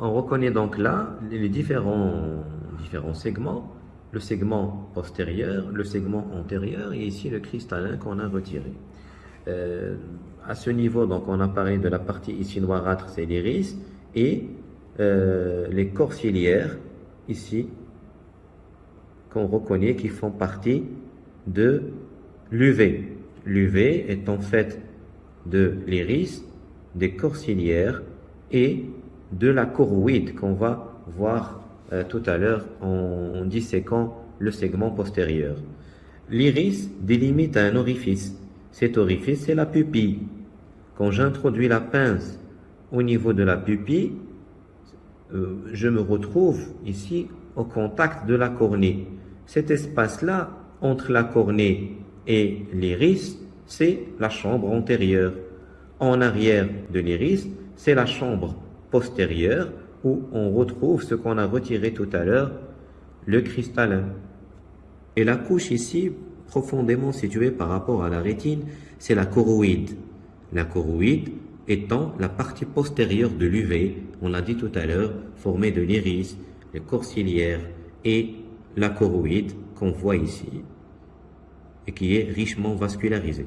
reconnaît donc là les différents, segments, le segment postérieur, le segment antérieur et ici le cristallin qu'on a retiré. Euh, à ce niveau, donc on a parlé de la partie ici noirâtre, c'est l'iris, et euh, les corps ici, qu'on reconnaît qui font partie de l'UV. L'UV est en fait de l'iris, des corps et de la choroïde qu'on va voir euh, tout à l'heure en, disséquant le segment postérieur. L'iris délimite un orifice. Cet orifice, c'est la pupille. Quand j'introduis la pince au niveau de la pupille, euh, je me retrouve ici au contact de la cornée. Cet espace-là, entre la cornée et l'iris, c'est la chambre antérieure. En arrière de l'iris, c'est la chambre postérieure où on retrouve ce qu'on a retiré tout à l'heure, le cristallin. Et la couche ici, profondément située par rapport à la rétine, c'est la choroïde. La choroïde étant la partie postérieure de l'UV, on l'a dit tout à l'heure, formée de l'iris, les corps et la choroïde qu'on voit ici et qui est richement vascularisée.